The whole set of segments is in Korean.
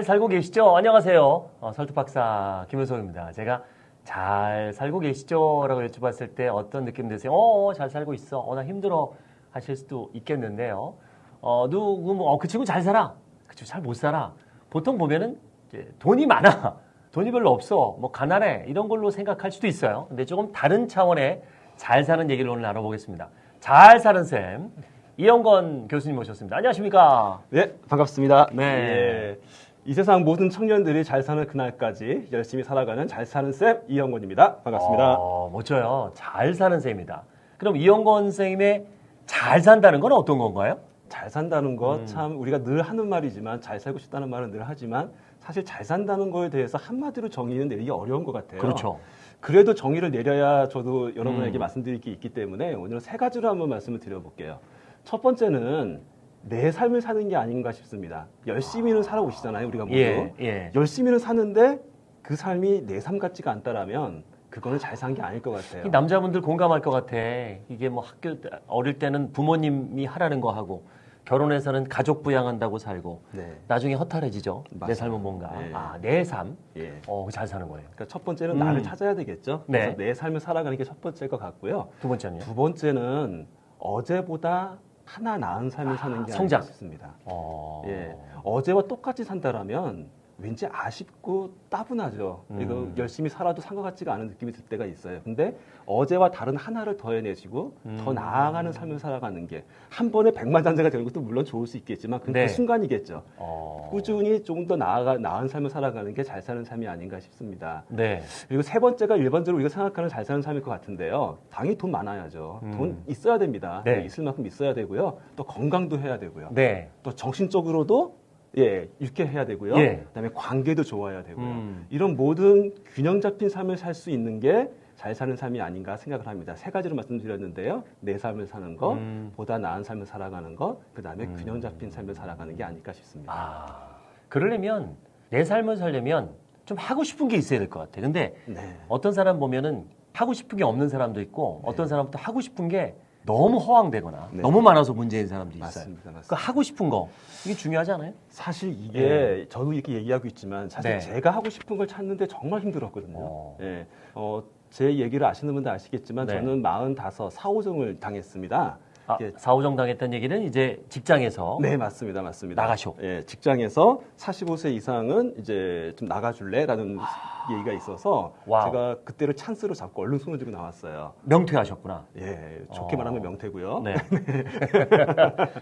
잘 살고 계시죠? 안녕하세요. 어, 설득박사 김은성입니다. 제가 잘 살고 계시죠? 라고 여쭤봤을 때 어떤 느낌 드세요? 어, 잘 살고 있어. 어, 나 힘들어. 하실 수도 있겠는데요. 어, 누구, 뭐, 어, 그 친구 잘 살아. 그 친구 잘 못 살아. 보통 보면은 돈이 많아. 돈이 별로 없어. 뭐, 가난해. 이런 걸로 생각할 수도 있어요. 근데 조금 다른 차원의 잘 사는 얘기를 오늘 나눠보겠습니다. 잘 사는 쌤. 이영건 교수님 모셨습니다. 안녕하십니까? 네, 반갑습니다. 네. 예, 이 세상 모든 청년들이 잘 사는 그날까지 열심히 살아가는 잘 사는 쌤 이영건입니다. 반갑습니다. 어, 멋져요. 잘 사는 쌤입니다. 그럼 이영건 선생님의 잘 산다는 건 어떤 건가요? 잘 산다는 것 음. 참 우리가 늘 하는 말이지만 잘 살고 싶다는 말은 늘 하지만 사실 잘 산다는 거에 대해서 한마디로 정의는 내리기 어려운 것 같아요. 그렇죠. 그래도 정의를 내려야 저도 여러분에게 음. 말씀드릴 게 있기 때문에 오늘은 세 가지로 한번 말씀을 드려볼게요. 첫 번째는 내 삶을 사는 게 아닌가 싶습니다. 열심히는 살아오시잖아요, 우리가 모두. 예, 예. 열심히는 사는데 그 삶이 내 삶 같지가 않다라면 그거는 잘 산 게 아닐 것 같아요. 이 남자분들 공감할 것 같아. 이게 뭐 학교 때- 어릴 때는 부모님이 하라는 거 하고 결혼해서는 가족 부양한다고 살고 네. 나중에 허탈해지죠. 내 맞아요. 삶은 뭔가. 네. 아, 내 삶. 예. 어, 잘 사는 거예요. 그러니까 첫 번째는 음. 나를 찾아야 되겠죠. 네. 그래서 내 삶을 살아가는 게 첫 번째일 것 같고요. 두 번째는요. 두 번째는 어제보다 하나 나은 삶을 사는 게 성장. 아닐까 싶습니다. 어. 예. 어제와 똑같이 산다라면 왠지 아쉽고 따분하죠. 음. 이거 열심히 살아도 산 것 같지가 않은 느낌이 들 때가 있어요. 근데 어제와 다른 하나를 더해내시고 더 음. 나아가는 삶을 살아가는 게 한 번에 백만장자가 되는 것도 물론 좋을 수 있겠지만 그, 네. 그 순간이겠죠. 어. 꾸준히 조금 더 나아가 나은 삶을 살아가는 게 잘 사는 삶이 아닌가 싶습니다. 네. 그리고 세 번째가 일반적으로 우리가 생각하는 잘 사는 삶일 것 같은데요. 당연히 돈 많아야죠. 음. 돈 있어야 됩니다. 네. 있을 만큼 있어야 되고요. 또 건강도 해야 되고요. 네. 또 정신적으로도 예, 유쾌해야 되고요. 예. 그다음에 관계도 좋아야 되고요. 음. 이런 모든 균형 잡힌 삶을 살 수 있는 게 잘 사는 삶이 아닌가 생각을 합니다. 세 가지로 말씀드렸는데요. 내 삶을 사는 것, 음. 보다 나은 삶을 살아가는 것, 그다음에 음. 균형 잡힌 삶을 살아가는 게 아닐까 싶습니다. 아. 그러려면 내 삶을 살려면 좀 하고 싶은 게 있어야 될 것 같아. 근데 네. 어떤 사람 보면은 하고 싶은 게 없는 사람도 있고 어떤 사람은 또 하고 싶은 게 너무 허황되거나 네. 너무 많아서 문제인 사람도 있어요. 맞습니다. 맞습니다. 그 하고 싶은 거 이게 중요하지 않아요? 사실 이게 저도 이렇게 얘기하고 있지만 사실 네. 제가 하고 싶은 걸 찾는데 정말 힘들었거든요. 어. 예. 어, 제 얘기를 아시는 분들 아시겠지만 네. 저는 45, 사오정을 당했습니다. 아, 예. 사오정 당했다는 얘기는 이제 직장에서 네, 맞습니다. 맞습니다. 나가쇼. 예, 직장에서 45세 이상은 이제 좀 나가줄래라는 얘기가 있어서 wow. 제가 그때를 찬스로 잡고 얼른 손을 들고 나왔어요. 명퇴하셨구나. 예, 좋게 어. 말하면 명퇴고요. 네.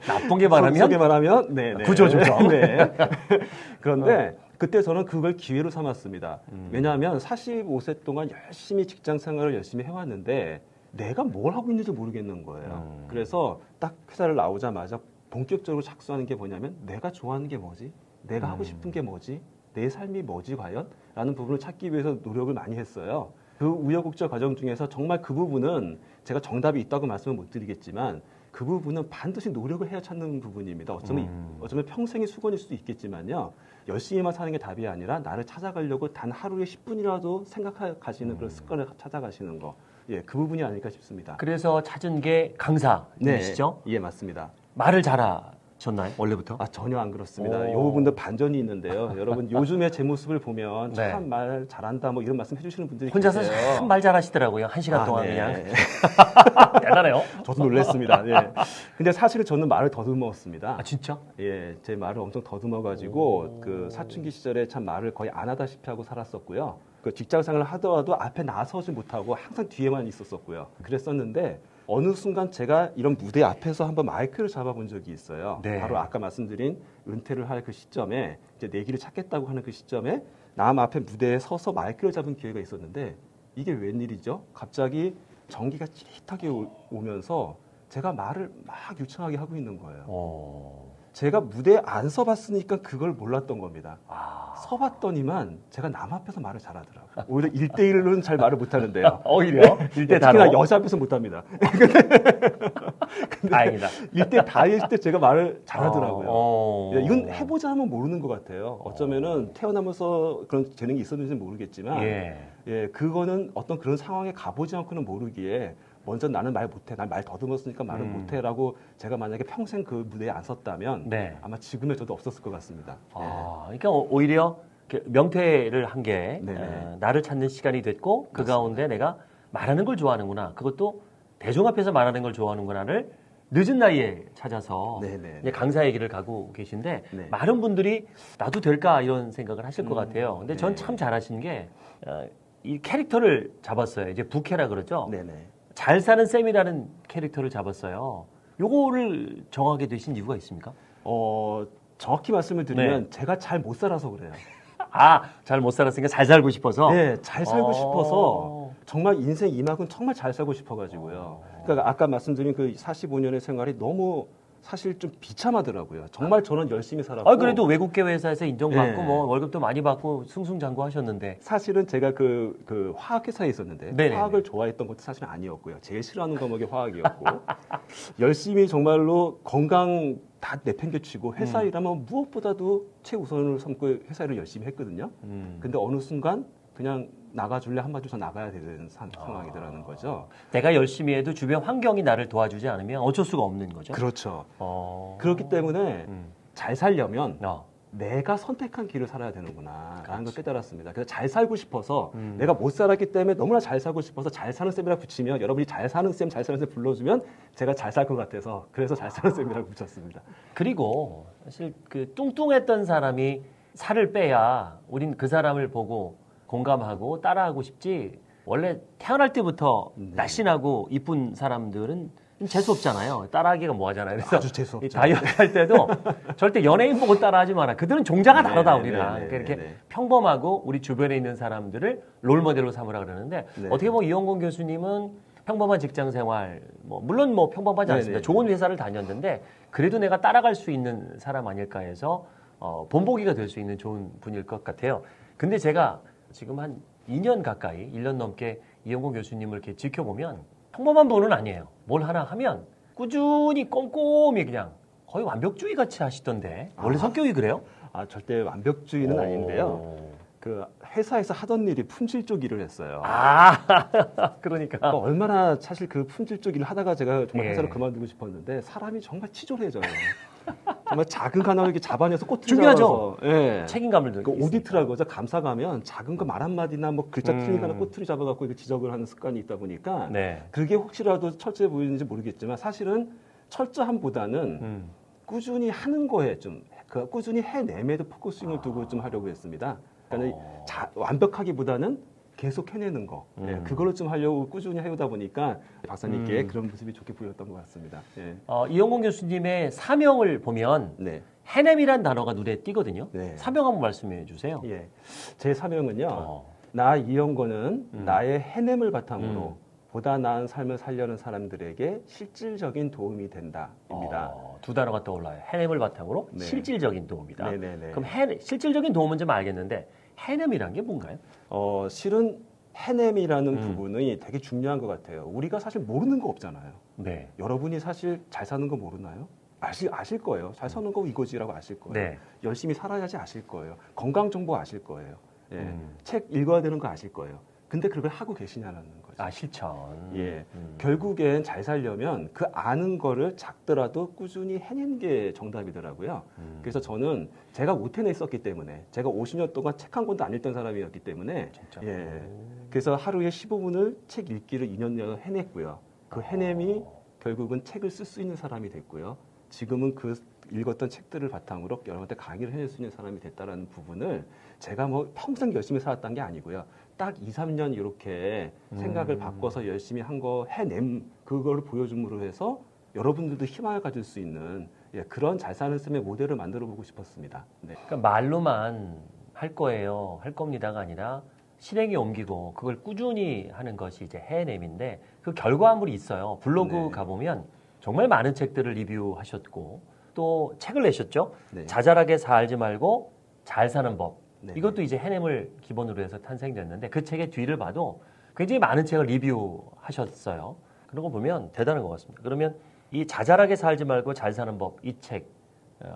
나쁜 게 말하면 속에 말하면 네, 네. 구조조정. 네. 그런데 그때 저는 그걸 기회로 삼았습니다. 음. 왜냐하면 45세 동안 열심히 직장 생활을 열심히 해왔는데 내가 뭘 하고 있는지 모르겠는 거예요. 음. 그래서 딱 회사를 나오자마자 본격적으로 착수하는 게 뭐냐면 내가 좋아하는 게 뭐지? 내가 음. 하고 싶은 게 뭐지? 내 삶이 뭐지 과연? 라는 부분을 찾기 위해서 노력을 많이 했어요. 그 우여곡절 과정 중에서 정말 그 부분은 제가 정답이 있다고 말씀을 못 드리겠지만 그 부분은 반드시 노력을 해야 찾는 부분입니다. 어쩌면, 음. 어쩌면 평생의 수건일 수도 있겠지만요. 열심히만 사는 게 답이 아니라 나를 찾아가려고 단 하루에 10분이라도 생각하시는 그런 습관을 찾아가시는 거. 예, 그 부분이 아닐까 싶습니다. 그래서 찾은 게 강사이시죠? 예, 맞습니다. 말을 잘하셨나요? 원래부터? 아, 전혀 안 그렇습니다. 오. 이 부분도 반전이 있는데요. 여러분, 요즘에 제 모습을 보면 네. 참말 잘한다 뭐 이런 말씀 해주시는 분들이 혼자서. 참 말 잘하시더라고요. 한 시간 아, 동안 네. 그냥 대단해요. 저도 놀랐습니다. 예. 근데 사실은 저는 말을 더듬었습니다. 아 진짜? 예, 제 말을 엄청 더듬어가지고 그 사춘기 시절에 참 말을 거의 안 하다시피 하고 살았었고요. 그 직장 생활을 하더라도 앞에 나서지 못하고 항상 뒤에만 있었었고요. 그랬었는데 어느 순간 제가 이런 무대 앞에서 한번 마이크를 잡아본 적이 있어요. 네. 바로 아까 말씀드린 은퇴를 할 그 시점에 이제 내 길을 찾겠다고 하는 그 시점에 남 앞에 무대에 서서 마이크를 잡은 기회가 있었는데 이게 웬일이죠? 갑자기 전기가 찌릿하게 오- 오면서 제가 말을 막 유창하게 하고 있는 거예요. 어. 제가 무대에 안 서봤으니까 그걸 몰랐던 겁니다. 아. 서봤더니만 제가 남 앞에서 말을 잘하더라고요. 오히려 1대1은 잘 말을 못하는데요. 오히려 일대 다로. 특히나 여자 앞에서 못합니다. 다행이다. 1대 다일 때 제가 말을 잘하더라고요. 어. 예, 이건 해보자 하면 모르는 것 같아요. 어쩌면은 태어나면서 그런 재능이 있었는지 는 모르겠지만, 예. 예, 그거는 어떤 그런 상황에 가보지 않고는 모르기에 먼저 나는 말 못해, 난 말 더듬었으니까 말을 음. 못해라고 제가 만약에 평생 그 무대에 안 섰다면 네. 아마 지금의 저도 없었을 것 같습니다. 아, 그러니까 오- 오히려 그 명퇴를 한게 네네. 어, 나를 찾는 시간이 됐고 그 맞습니다. 가운데 내가 말하는 걸 좋아하는구나. 그것도 대중 앞에서 말하는 걸 좋아하는구나를 늦은 나이에 찾아서 네, 네, 강사의 길을 가고 계신데 네. 많은 분들이 나도 될까 이런 생각을 하실 것 음, 같아요. 근데 전 네. 참 잘하신 게 어, 이 캐릭터를 잡았어요. 이제 부캐라 그러죠. 네네. 잘 사는 쌤이라는 캐릭터를 잡았어요. 요거를 정하게 되신 이유가 있습니까? 어, 정확히 말씀을 드리면 네. 제가 잘 못 살아서 그래요. 아, 잘 못 살았으니까 잘 살고 싶어서. 네, 잘 살고 어. 싶어서 정말 인생 이만큼 정말 잘 살고 싶어가지고요. 그러니까 아까 말씀드린 그 45년의 생활이 너무 사실 좀 비참하더라고요. 정말 저는 열심히 살았고. 아, 그래도 외국계 회사에서 인정받고 네. 뭐 월급도 많이 받고 승승장구 하셨는데. 사실은 제가 그, 그 화학회사에 있었는데 네네네. 화학을 좋아했던 것도 사실 아니었고요. 제일 싫어하는 과목이 화학이었고 열심히 정말로 건강 다 내팽개치고 회사 음. 일하면 무엇보다도 최우선을 삼고 회사 일을 열심히 했거든요. 음. 근데 어느 순간 그냥 나가줄래 한마디 더 나가야 되는 상, 아. 상황이더라는 거죠. 내가 열심히 해도 주변 환경이 나를 도와주지 않으면 어쩔 수가 없는 거죠. 그렇죠. 어. 그렇기 때문에 음. 잘 살려면 어. 내가 선택한 길을 살아야 되는구나 라는 걸. 깨달았습니다. 그래서 잘 살고 싶어서 음. 내가 못 살았기 때문에 너무나 잘 살고 싶어서 잘 사는 쌤이라 붙이면 여러분이 잘 사는 쌤, 잘 사는 쌤 불러주면 제가 잘 살 것 같아서 그래서 잘 사는 쌤이라고 붙였습니다. 그리고 사실 그 뚱뚱했던 사람이 살을 빼야 우린 그 사람을 보고 공감하고 따라하고 싶지 원래 태어날 때부터 네. 날씬하고 이쁜 사람들은 좀 재수 없잖아요. 따라하기가 뭐 하잖아요. 그래서 아주 재수 이 없죠. 다이어트 할 때도 절대 연예인 보고 따라하지 마라. 그들은 종자가 네, 다르다 네, 우리랑. 네, 네, 그러니까 이렇게 네, 네. 평범하고 우리 주변에 있는 사람들을 롤 모델로 삼으라 그러는데 네. 어떻게 보면 이영곤 교수님은 평범한 직장 생활, 뭐 물론 뭐 평범하지 네, 않습니다. 네, 좋은 회사를 다녔는데 그래도 내가 따라갈 수 있는 사람 아닐까 해서 어, 본보기가 될 수 있는 좋은 분일 것 같아요. 근데 제가 지금 한 2년 가까이, 1년 넘게 이영곤 교수님을 이렇게 지켜보면 평범한 분은 아니에요. 뭘 하나 하면 꾸준히 꼼꼼히 그냥 거의 완벽주의 같이 하시던데 원래 아. 성격이 그래요? 아 절대 완벽주의는 오. 아닌데요. 그 회사에서 하던 일이 품질 쪽 일을 했어요. 아, 그러니까. 그러니까 얼마나 사실 그 품질 쪽 일을 하다가 제가 정말 예. 회사를 그만두고 싶었는데 사람이 정말 치졸해져요. 정말 작은 거 하나 이렇게 잡아내서 꼬투리 중요하죠. 잡아서 예. 책임감을 그 느끼고 오디트라고 하죠. 감사 가면 작은 거 말 한마디나 뭐 글자 음. 틀리거나 꼬투리 잡아갖고 이렇게 지적을 하는 습관이 있다 보니까 네. 그게 혹시라도 철저해 보이는지 모르겠지만 사실은 철저함보다는 음. 꾸준히 하는 거에 좀 그 꾸준히 해냄에도 focusing을 두고 좀 하려고 했습니다. 그러니까 어. 자, 완벽하기보다는 계속 해내는 거, 예, 음. 그거를 좀 하려고 꾸준히 해오다 보니까 박사님께 음. 그런 모습이 좋게 보였던 것 같습니다. 예. 어, 이영권 교수님의 사명을 보면 네, 해냄이란 단어가 눈에 띄거든요. 네. 사명 한번 말씀해 주세요. 예. 제 사명은요. 어. 나 이영권은 음. 나의 해냄을 바탕으로 음. 보다 나은 삶을 살려는 사람들에게 실질적인 도움이 된다입니다. 어, 두 단어가 떠올라요. 해냄을 바탕으로 네. 실질적인 도움이다. 네네네. 그럼 해, 실질적인 도움은 좀 알겠는데 해냄이란 게 뭔가요? 어, 실은 해냄이라는 음. 부분이 되게 중요한 것 같아요. 우리가 사실 모르는 거 없잖아요. 네. 여러분이 사실 잘 사는 거 모르나요? 아실, 아실 거예요. 잘 사는 거 이거지라고 아실 거예요. 네. 열심히 살아야지 아실 거예요. 건강 정보 아실 거예요. 예. 음. 책 읽어야 되는 거 아실 거예요. 근데 그걸 하고 계시냐는 거죠. 아 실천. 예. 음. 결국엔 잘 살려면 그 아는 거를 작더라도 꾸준히 해낸 게 정답이더라고요. 음. 그래서 저는 제가 못 해냈었기 때문에 제가 50년 동안 책 한 권도 안 읽던 사람이었기 때문에 진짜. 예. 그래서 하루에 15분을 책 읽기를 2년 내내 해냈고요. 그 해냄이 결국은 책을 쓸 수 있는 사람이 됐고요. 지금은 그 읽었던 책들을 바탕으로 여러분한테 강의를 해낼 수 있는 사람이 됐다라는 부분을 제가 뭐 평생 열심히 살았던 게 아니고요. 딱 2, 3년 이렇게 생각을 음. 바꿔서 열심히 한 거 해냄 그거를 보여줌으로 해서 여러분들도 희망을 가질 수 있는 예, 그런 잘 사는 쌤의 모델을 만들어 보고 싶었습니다. 네. 그러니까 말로만 할 거예요, 할 겁니다가 아니라 실행에 옮기고 그걸 꾸준히 하는 것이 이제 해냄인데 그 결과물이 있어요. 블로그 네. 가보면 정말 많은 책들을 리뷰하셨고 또 책을 내셨죠. 네. 자잘하게 살지 말고 잘 사는 법. 네. 이것도 이제 해냄을 기본으로 해서 탄생됐는데 그 책의 뒤를 봐도 굉장히 많은 책을 리뷰하셨어요. 그런 거 보면 대단한 것 같습니다. 그러면 이 자잘하게 살지 말고 잘 사는 법 이 책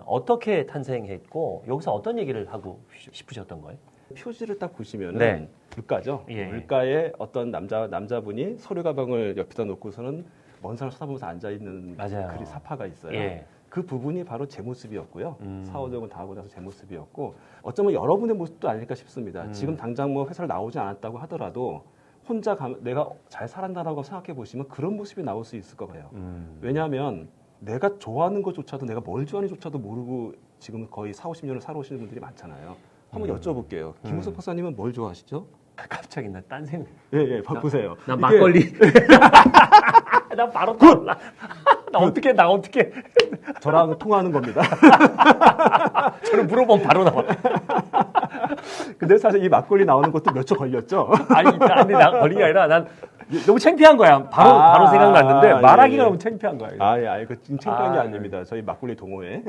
어떻게 탄생했고 여기서 어떤 얘기를 하고 싶으셨던 거예요? 표지를 딱 보시면은 네. 물가죠. 예. 물가에 어떤 남자 남자분이 서류 가방을 옆에다 놓고서는 먼 산을 쳐다보면서 앉아 있는. 글이 사파가 있어요. 예. 그 부분이 바로 제 모습이었고요. 음. 사후적은 다 하고 나서 제 모습이었고 어쩌면 여러분의 모습도 아닐까 싶습니다. 음. 지금 당장 뭐 회사를 나오지 않았다고 하더라도 혼자 가, 내가 잘 살았다라고 생각해 보시면 그런 모습이 나올 수 있을 거예요. 음. 왜냐하면 내가 좋아하는 것조차도 내가 뭘 좋아하는지조차도 모르고 지금 거의 4, 50년을 살아오시는 분들이 많잖아요. 한번 음. 여쭤볼게요. 김우석 음. 박사님은 뭘 좋아하시죠? 갑자기 나 딴 생각. 예, 예, 봐- 보세요. 나 이게 막걸리. 나 바로 떠올라. 나 어떻게 나 어떻게 저랑 통화하는 겁니다. 저는 물어보면 바로 나와. 근데 사실 이 막걸리 나오는 것도 몇 초 걸렸죠. 아니, 아니 나 걸리가 아니라 난 너무 창피한 거야. 바로 아, 바로 생각났는데 아, 말하기가 예, 예. 너무 창피한 거야. 아, 예, 아니, 그 창피한 게 아, 아닙니다. 저희 막걸리 동호회.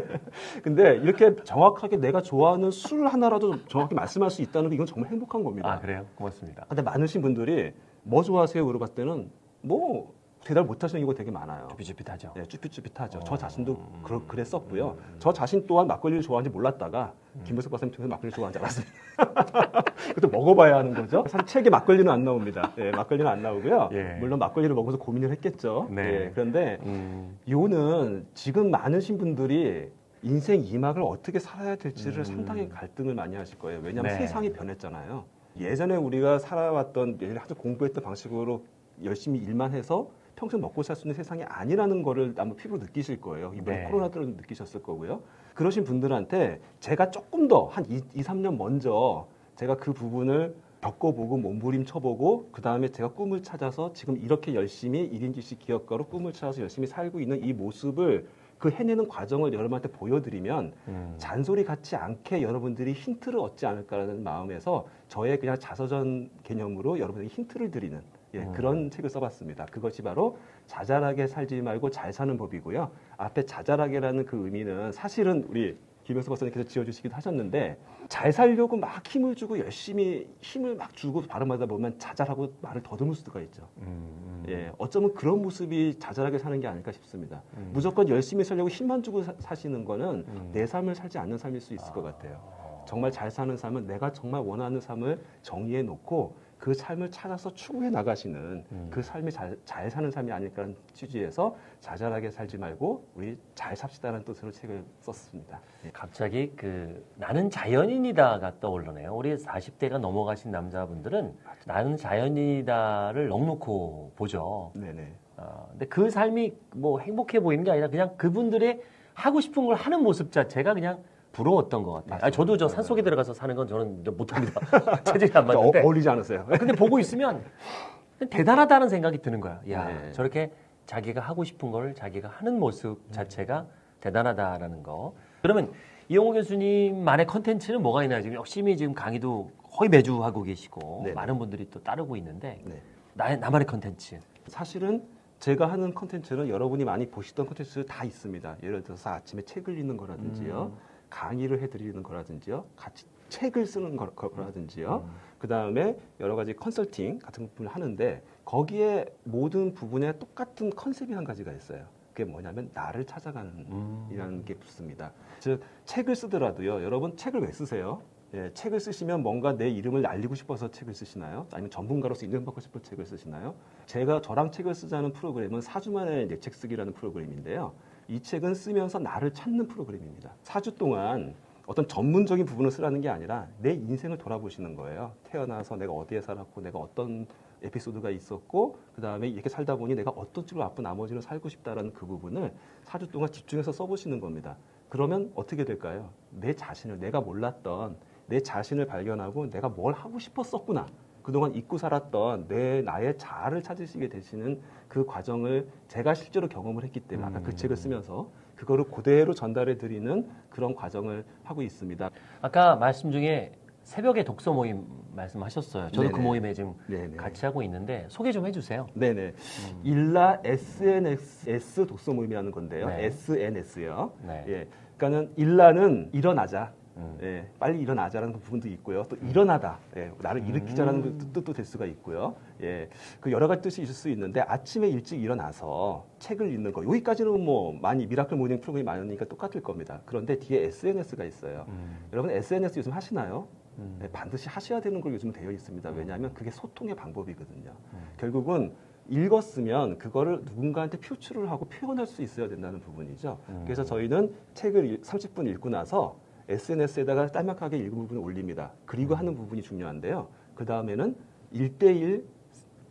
근데 이렇게 정확하게 내가 좋아하는 술 하나라도 정확히 말씀할 수 있다는 게 이건 정말 행복한 겁니다. 아 그래요? 고맙습니다. 근데 많으신 분들이 뭐 좋아하세요? 물어봤을 때는 뭐 대답 못 하시는 경우가 되게 많아요. 쭈삣쭈삣하죠. 네, 쭈삣쭈삣하죠. 어. 저 자신도 음. 그러, 그랬었고요. 음. 저 자신 또한 막걸리를 좋아하는지 몰랐다가 음. 김은석 박사님 통해서 막걸리를 좋아하는 줄 알았습니다. 그것도 먹어봐야 하는 거죠. 사실 책에 막걸리는 안 나옵니다. 예, 막걸리는 안 나오고요. 예. 물론 막걸리를 먹어서 고민을 했겠죠. 네. 예, 그런데 음. 요는 지금 많으신 분들이 인생 이막을 어떻게 살아야 될지를 음. 상당히 갈등을 많이 하실 거예요. 왜냐하면 네. 세상이 변했잖아요. 예전에 우리가 살아왔던 예전에 아주 공부했던 방식으로 열심히 일만 해서 평생 먹고 살 수 있는 세상이 아니라는 거를 아마 피부로 느끼실 거예요. 이번에 네. 코로나 때도 느끼셨을 거고요. 그러신 분들한테 제가 조금 더한 2, 2, 3년 먼저 제가 그 부분을 겪어보고 몸부림쳐보고 그 다음에 제가 꿈을 찾아서 지금 이렇게 열심히 1인지식 기업가로 꿈을 찾아서 열심히 살고 있는 이 모습을 그 해내는 과정을 여러분한테 보여드리면 음. 잔소리 같지 않게 여러분들이 힌트를 얻지 않을까라는 마음에서 저의 그냥 자서전 개념으로 여러분에게 힌트를 드리는 예, 음. 그런 책을 써봤습니다. 그것이 바로 자잘하게 살지 말고 잘 사는 법이고요. 앞에 자잘하게라는 그 의미는 사실은 우리 김영수 박사님께서 지어주시기도 하셨는데 잘 살려고 막 힘을 주고 열심히 힘을 막 주고 발음하다 보면 자잘하고 말을 더듬을 수가 있죠. 음, 음. 예, 어쩌면 그런 모습이 자잘하게 사는 게 아닐까 싶습니다. 음. 무조건 열심히 살려고 힘만 주고 사, 시는 거는 음. 내 삶을 살지 않는 삶일 수 있을 것 같아요. 어. 정말 잘 사는 삶은 내가 정말 원하는 삶을 정의해 놓고 그 삶을 찾아서 추구해 나가시는 음. 그 삶이 잘, 잘 사는 삶이 아닐까라는 취지에서 자잘하게 살지 말고 우리 잘 삽시다라는 뜻으로 책을 썼습니다. 예. 갑자기 그 나는 자연인이다가 떠오르네요. 우리 40대가 넘어가신 남자분들은 나는 자연인이다를 넉넉히 보죠. 네네. 어, 근데 그 삶이 뭐 행복해 보이는 게 아니라 그냥 그분들의 하고 싶은 걸 하는 모습 자체가 그냥 부러웠던 것 같아요. 아니, 저도 저 산속에 들어가서 사는 건 저는 좀 못합니다. 체질이 안 어, 맞는데. 어울리지 않으세요? 근데 보고 있으면 대단하다는 생각이 드는 거야. 야, 네. 저렇게 자기가 하고 싶은 걸 자기가 하는 모습 자체가 대단하다라는 거. 그러면 이용호 교수님만의 컨텐츠는 뭐가 있나요? 지금 열심히 지금 강의도 거의 매주 하고 계시고 네. 많은 분들이 또 따르고 있는데 네. 나, 나만의 컨텐츠. 사실은 제가 하는 컨텐츠는 여러분이 많이 보시던 컨텐츠 다 있습니다. 예를 들어서 아침에 책을 읽는 거라든지요, 음. 강의를 해드리는 거라든지요, 같이 책을 쓰는 거, 라든지요 음. 그 다음에 여러 가지 컨설팅 같은 부분을 하는데 거기에 모든 부분에 똑같은 컨셉이 한 가지가 있어요. 그게 뭐냐면 나를 찾아가는 음. 이라는 게 붙습니다. 즉 책을 쓰더라도요. 여러분 책을 왜 쓰세요? 예, 책을 쓰시면 뭔가 내 이름을 알리고 싶어서 책을 쓰시나요? 아니면 전문가로서 인정받고 싶어 책을 쓰시나요? 제가 저랑 책을 쓰자는 프로그램은 4주 만에 내 책 쓰기라는 프로그램인데요. 이 책은 쓰면서 나를 찾는 프로그램입니다. 4주 동안 어떤 전문적인 부분을 쓰라는 게 아니라 내 인생을 돌아보시는 거예요. 태어나서 내가 어디에 살았고 내가 어떤 에피소드가 있었고 그 다음에 이렇게 살다 보니 내가 어떤 쪽으로 앞으로 나머지는 살고 싶다라는 그 부분을 4주 동안 집중해서 써보시는 겁니다. 그러면 어떻게 될까요? 내 자신을 내가 몰랐던 내 자신을 발견하고 내가 뭘 하고 싶었었구나. 그동안 잊고 살았던 내 나의 자아를 찾으시게 되시는 그 과정을 제가 실제로 경험을 했기 때문에 아까 그 음. 책을 쓰면서 그거를 그대로 전달해 드리는 그런 과정을 하고 있습니다. 아까 말씀 중에 새벽에 독서 모임 말씀하셨어요. 저도 그 네네. 모임에 지금 네네. 같이 하고 있는데 소개 좀 해주세요. 네네. 음. 일라 SNS 독서 모임이라는 건데요. 네. SNS요. 네. 예. 그러니까는 일라는 일어나자. 음. 예, 빨리 일어나자라는 그 부분도 있고요. 또 일어나다, 예, 나를 일으키자라는 음. 그 뜻도 될 수가 있고요. 예, 그 여러 가지 뜻이 있을 수 있는데 아침에 일찍 일어나서 책을 읽는 거 여기까지는 뭐 많이 miracle morning 프로그램이 많으니까 똑같을 겁니다. 그런데 뒤에 SNS가 있어요. 음. 여러분 SNS 요즘 하시나요? 음. 네, 반드시 하셔야 되는 걸 요즘 되어 있습니다. 왜냐하면 그게 소통의 방법이거든요. 음. 결국은 읽었으면 그거를 누군가한테 표출을 하고 표현할 수 있어야 된다는 부분이죠. 음. 그래서 저희는 책을 일- 30분 읽고 나서 SNS에다가 짤막하게 읽은 부분을 올립니다. 그리고 하는 부분이 중요한데요. 그 다음에는 일대일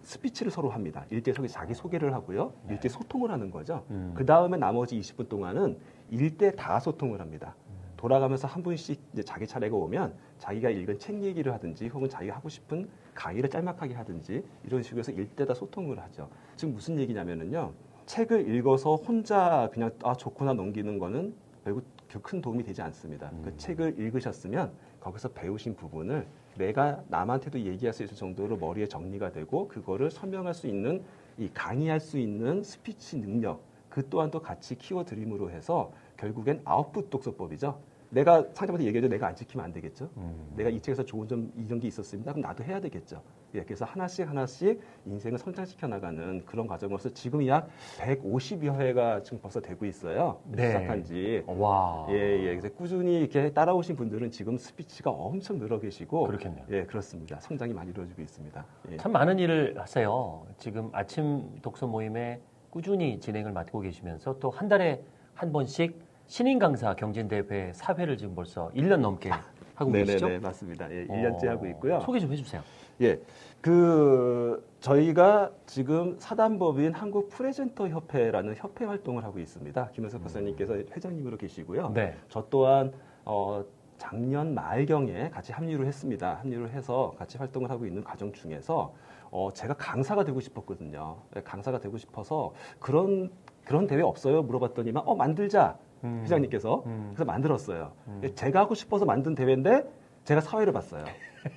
스피치를 서로 합니다. 일대 서로 자기 소개를 하고요. 일대 소통을 하는 거죠. 음. 그 다음에 나머지 20분 동안은 일대 다 소통을 합니다. 돌아가면서 한 분씩 이제 자기 차례가 오면 자기가 읽은 책 얘기를 하든지 혹은 자기가 하고 싶은 강의를 짤막하게 하든지 이런 식으로 해서 일대다 소통을 하죠. 지금 무슨 얘기냐면은요. 책을 읽어서 혼자 그냥 아 좋구나 넘기는 거는 결국 큰 도움이 되지 않습니다. 그 책을 읽으셨으면 거기서 배우신 부분을 내가 남한테도 얘기할 수 있을 정도로 머리에 정리가 되고 그거를 설명할 수 있는 이 강의할 수 있는 스피치 능력 그 또한도 같이 키워드림으로 해서 결국엔 아웃풋 독서법이죠. 내가 상대방한테 얘기해도 내가 안 지키면 안 되겠죠. 음. 내가 이 책에서 좋은 점 이런 게 있었습니다. 그럼 나도 해야 되겠죠. 예, 그래서 하나씩 하나씩 인생을 성장시켜 나가는 그런 과정으로서 지금 약 150여 회가 지금 벌써 되고 있어요. 네. 시작한 지. 와. 예, 예. 그래서 꾸준히 이렇게 따라오신 분들은 지금 스피치가 엄청 늘어 계시고 그렇겠네요. 예, 그렇습니다. 성장이 많이 이루어지고 있습니다. 예. 참 많은 일을 하세요. 지금 아침 독서 모임에 꾸준히 진행을 맡고 계시면서 또 한 달에 한 번씩 신인 강사 경진대회 사회를 지금 벌써 1년 넘게 하고 계시죠? 네네네, 맞습니다. 예, 1년째 어, 하고 있고요. 소개 좀 해주세요. 예. 그 저희가 지금 사단법인 한국 프레젠터 협회라는 협회 활동을 하고 있습니다. 김현석 박사님께서 회장님으로 계시고요. 네. 저 또한 어 작년 말경에 같이 합류를 했습니다. 합류를 해서 같이 활동을 하고 있는 과정 중에서 어 제가 강사가 되고 싶었거든요. 예, 강사가 되고 싶어서 그런 그런 대회 없어요? 물어봤더니만 어 만들자 음. 회장님께서 음. 그래서 만들었어요. 음. 예, 제가 하고 싶어서 만든 대회인데 제가 사회를 봤어요.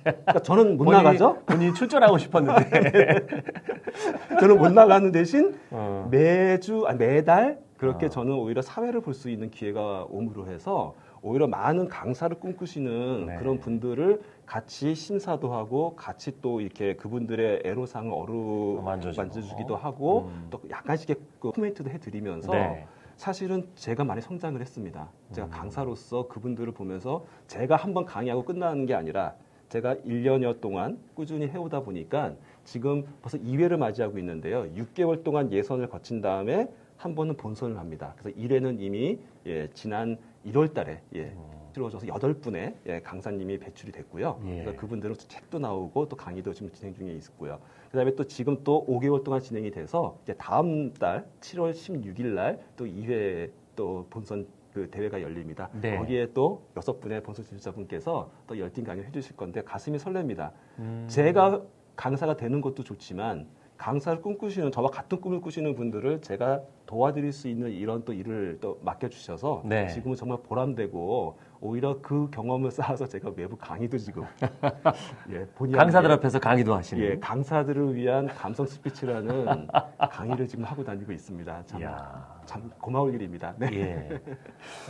그러니까 저는 못 본인이- 나가죠. 본인이 출전하고 싶었는데. 저는 못 나가는 대신 어. 매주 아니, 매달 그렇게 아. 저는 오히려 사회를 볼 수 있는 기회가 오므로 해서 오히려 많은 강사를 꿈꾸시는 네. 그런 분들을 같이 심사도 하고 같이 또 이렇게 그분들의 애로사항을 어루 만져주고. 만져주기도 하고 음. 또 약간씩의 그 코멘트도 해드리면서 네. 사실은 제가 많이 성장을 했습니다. 제가 음. 강사로서 그분들을 보면서 제가 한번 강의하고 끝나는 게 아니라 제가 1년여 동안 꾸준히 해오다 보니까 지금 벌써 2회를 맞이하고 있는데요. 6개월 동안 예선을 거친 다음에 한 번은 본선을 합니다. 그래서 1회는 이미 예, 지난 1월 달에 예, 치러져서 8분의 예, 강사님이 배출이 됐고요. 예. 그래서 그분들은 또 책도 나오고 또 강의도 지금 진행 중에 있고요. 그 다음에 또 지금 또 5개월 동안 진행이 돼서 이제 다음 달 7월 16일 날 또 2회 또 본선 그 대회가 열립니다. 네. 거기에 또 여섯 분의 본선 지도자분께서 또 열띤 강의를 해주실 건데 가슴이 설렙니다. 음. 제가 강사가 되는 것도 좋지만 강사를 꿈꾸시는 저와 같은 꿈을 꾸시는 분들을 제가 도와드릴 수 있는 이런 또 일을 또 맡겨주셔서 네. 지금은 정말 보람되고 오히려 그 경험을 쌓아서 제가 외부 강의도 지금 예, 본의 강사들 앞에서 강의도 하시는. 예, 강사들을 위한 감성 스피치라는 강의를 지금 하고 다니고 있습니다. 참, 이야. 참 고마울 일입니다. 네. 예.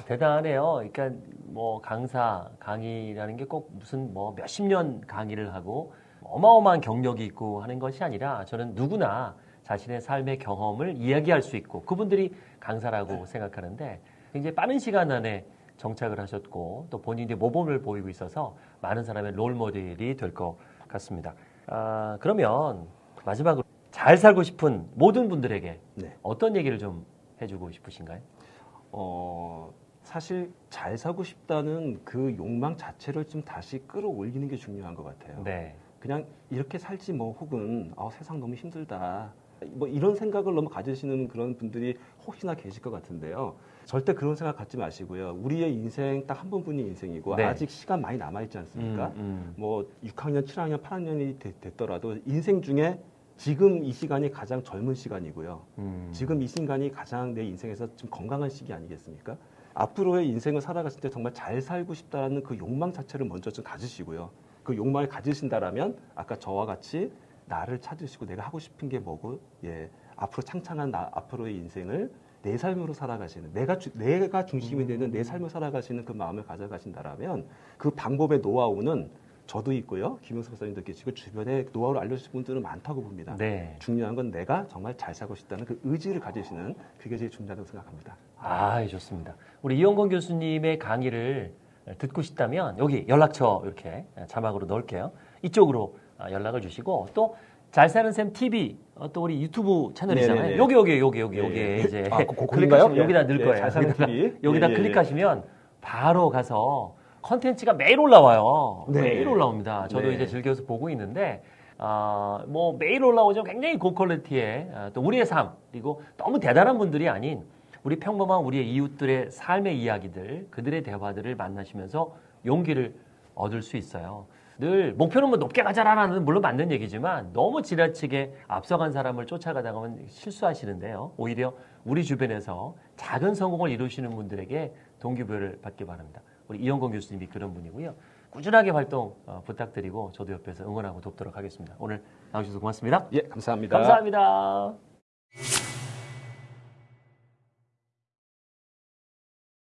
대단해요. 그러니까 뭐 강사, 강의라는 게 꼭 무슨 뭐 몇십 년 강의를 하고 어마어마한 경력이 있고 하는 것이 아니라 저는 누구나 자신의 삶의 경험을 이야기할 수 있고 그분들이 강사라고 생각하는데 굉장히 빠른 시간 안에 정착을 하셨고 또 본인의 모범을 보이고 있어서 많은 사람의 롤 모델이 될 것 같습니다. 아, 그러면 마지막으로 잘 살고 싶은 모든 분들에게 네. 어떤 얘기를 좀 해주고 싶으신가요? 어, 사실 잘 사고 싶다는 그 욕망 자체를 좀 다시 끌어올리는 게 중요한 것 같아요. 네. 그냥 이렇게 살지 뭐 혹은 아, 세상 너무 힘들다. 뭐 이런 생각을 너무 가지시는 그런 분들이 혹시나 계실 것 같은데요. 절대 그런 생각 갖지 마시고요. 우리의 인생 딱 한 번뿐인 인생이고 네. 아직 시간 많이 남아 있지 않습니까? 음, 음. 뭐 6학년, 7학년, 8학년이 됐더라도 인생 중에 지금 이 시간이 가장 젊은 시간이고요. 음. 지금 이 순간이 가장 내 인생에서 좀 건강한 시기 아니겠습니까? 앞으로의 인생을 살아갔을 때 정말 잘 살고 싶다라는 그 욕망 자체를 먼저 좀 가지시고요. 그 욕망을 가지신다라면 아까 저와 같이 나를 찾으시고 내가 하고 싶은 게 뭐고 예 앞으로 창창한 나 앞으로의 인생을 내 삶으로 살아가시는 내가 주- 내가 중심이 되는 내 삶을 살아가시는 그 마음을 가져가신다라면 그 방법의 노하우는 저도 있고요 김영수 박사님도 계시고 주변에 노하우를 알려주신 분들은 많다고 봅니다. 네. 중요한 건 내가 정말 잘 살고 싶다는 그 의지를 가지시는 그게 제일 중요하다고 생각합니다. 아, 좋습니다. 우리 이영건 교수님의 강의를 듣고 싶다면 여기 연락처 이렇게 자막으로 넣을게요. 이쪽으로 아, 연락을 주시고 또 잘 사는 쌤 TV 어, 또 우리 유튜브 채널이잖아요. 네네네. 여기 여기 여기 여기 예, 여기 예. 이제 아? 클릭하시면 여기다 넣을 예, 거예요. 잘 사는 여기다, TV. 여기다 예, 예, 예. 클릭하시면 바로 가서 컨텐츠가 매일 올라와요. 네. 매일 올라옵니다. 저도 네. 이제 즐겨서 보고 있는데 아, 뭐 매일 올라오죠. 굉장히 고퀄리티의 아, 또 우리의 삶 그리고 너무 대단한 분들이 아닌 우리 평범한 우리의 이웃들의 삶의 이야기들 그들의 대화들을 만나시면서 용기를 얻을 수 있어요. 늘 목표는 뭐 높게 가자라는 물론 맞는 얘기지만 너무 지나치게 앞서간 사람을 쫓아가다 보면 실수하시는데요. 오히려 우리 주변에서 작은 성공을 이루시는 분들에게 동기부여를 받기 바랍니다. 우리 이영건 교수님이 그런 분이고요. 꾸준하게 활동 어, 부탁드리고 저도 옆에서 응원하고 돕도록 하겠습니다. 오늘 나와주셔서 고맙습니다. 예, 감사합니다. 감사합니다.